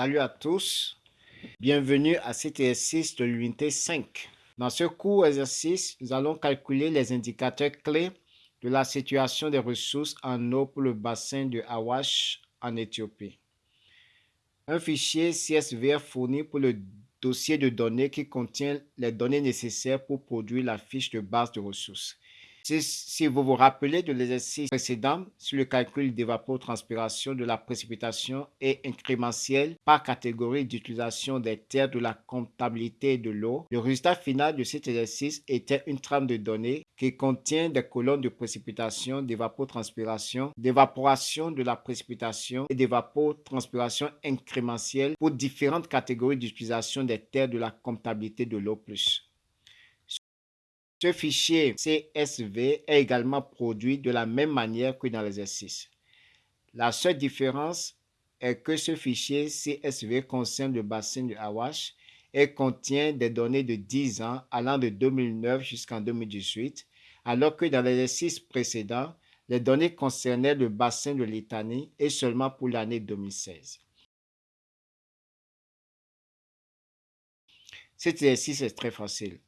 Salut à tous, bienvenue à cet exercice de l'unité 5. Dans ce court exercice, nous allons calculer les indicateurs clés de la situation des ressources en eau pour le bassin de Awash en Éthiopie. Un fichier CSV est fourni pour le dossier de données qui contient les données nécessaires pour produire la fiche de base de ressources. Si, vous vous rappelez de l'exercice précédent sur le calcul d'évapotranspiration de la précipitation et incrémentielle par catégorie d'utilisation des terres de la comptabilité de l'eau, le résultat final de cet exercice était une trame de données qui contient des colonnes de précipitation, d'évapotranspiration, d'évaporation de la précipitation et d'évapotranspiration incrémentielle pour différentes catégories d'utilisation des terres de la comptabilité de l'eau plus. Ce fichier CSV est également produit de la même manière que dans l'exercice. La seule différence est que ce fichier CSV concerne le bassin de Awash et contient des données de 10 ans allant de 2009 jusqu'en 2018, alors que dans l'exercice précédent, les données concernaient le bassin de Litanie et seulement pour l'année 2016. Cet exercice est très facile.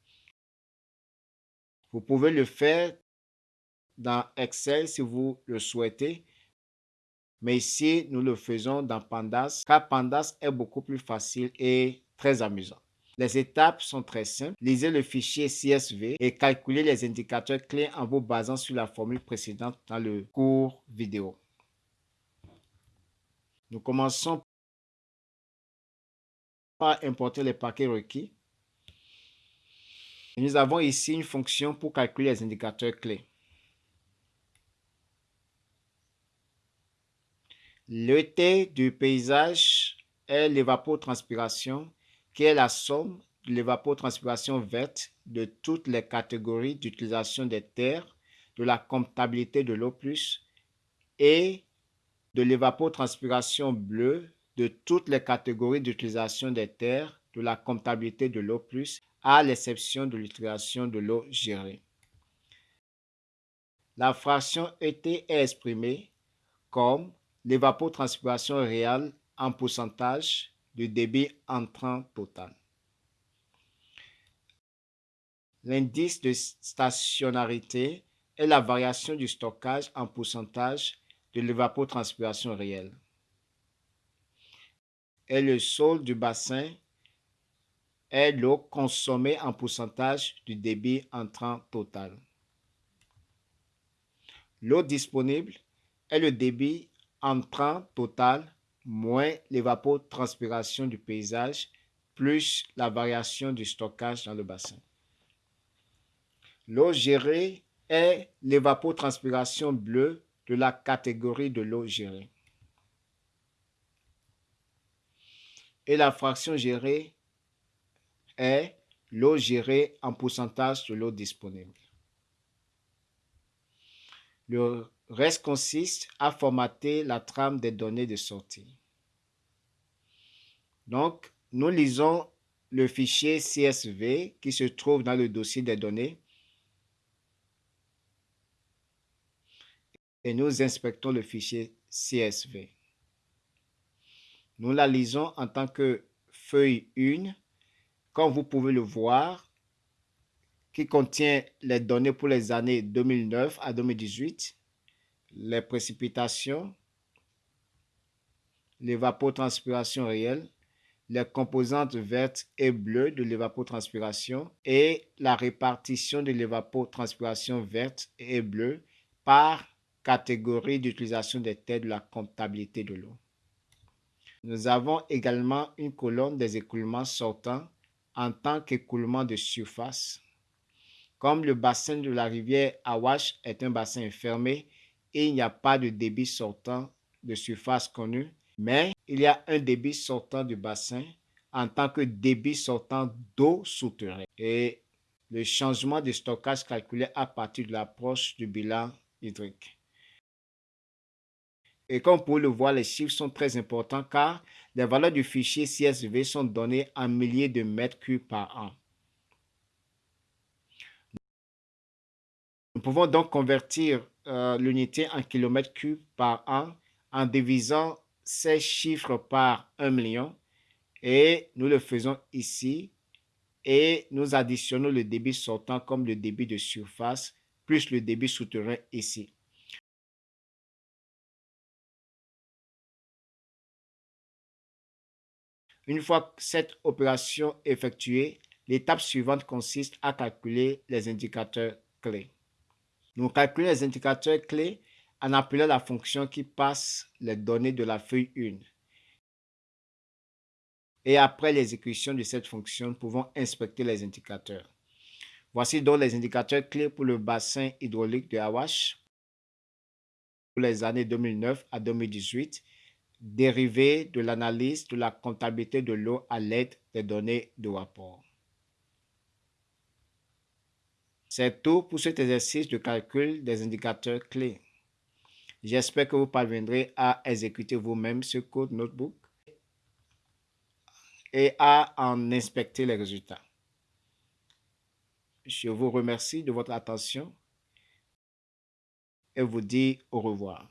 Vous pouvez le faire dans Excel si vous le souhaitez. Mais ici, nous le faisons dans Pandas, car Pandas est beaucoup plus facile et très amusant. Les étapes sont très simples. Lisez le fichier CSV et calculez les indicateurs clés en vous basant sur la formule précédente dans le cours vidéo. Nous commençons par importer les paquets requis nous avons ici une fonction pour calculer les indicateurs clés. Le T du paysage est l'évapotranspiration, qui est la somme de l'évapotranspiration verte de toutes les catégories d'utilisation des terres, de la comptabilité de l'eau plus et de l'évapotranspiration bleue de toutes les catégories d'utilisation des terres, de la comptabilité de l'eau plus à l'exception de l'utilisation de l'eau gérée. La fraction ET est exprimée comme l'évapotranspiration réelle en pourcentage du débit entrant total. L'indice de stationnarité est la variation du stockage en pourcentage de l'évapotranspiration réelle. Et le sol du bassin est l'eau consommée en pourcentage du débit entrant total. L'eau disponible est le débit entrant total moins l'évapotranspiration du paysage plus la variation du stockage dans le bassin. L'eau gérée est l'évapotranspiration bleue de la catégorie de l'eau gérée. Et la fraction gérée est l'eau gérée en pourcentage de l'eau disponible. Le reste consiste à formater la trame des données de sortie. Donc, nous lisons le fichier CSV qui se trouve dans le dossier des données et nous inspectons le fichier CSV. Nous la lisons en tant que feuille 1 comme vous pouvez le voir, qui contient les données pour les années 2009 à 2018, les précipitations, l'évapotranspiration réelle, les composantes vertes et bleues de l'évapotranspiration et la répartition de l'évapotranspiration verte et bleue par catégorie d'utilisation des terres de la comptabilité de l'eau. Nous avons également une colonne des écoulements sortants en tant qu'écoulement de surface. Comme le bassin de la rivière Awash est un bassin fermé, il n'y a pas de débit sortant de surface connu, mais il y a un débit sortant du bassin en tant que débit sortant d'eau souterraine et le changement de stockage calculé à partir de l'approche du bilan hydrique. Et comme vous pouvez le voir, les chiffres sont très importants car les valeurs du fichier CSV sont données en milliers de mètres cubes par an. Nous pouvons donc convertir euh, l'unité en kilomètres cubes par an en divisant ces chiffres par 1 million Et nous le faisons ici et nous additionnons le débit sortant comme le débit de surface plus le débit souterrain ici. Une fois cette opération effectuée, l'étape suivante consiste à calculer les indicateurs clés. Nous calculons les indicateurs clés en appelant la fonction qui passe les données de la feuille 1. Et après l'exécution de cette fonction, nous pouvons inspecter les indicateurs. Voici donc les indicateurs clés pour le bassin hydraulique de Awash pour les années 2009 à 2018 dérivés de l'analyse de la comptabilité de l'eau à l'aide des données de rapport. C'est tout pour cet exercice de calcul des indicateurs clés. J'espère que vous parviendrez à exécuter vous-même ce code notebook et à en inspecter les résultats. Je vous remercie de votre attention et vous dis au revoir.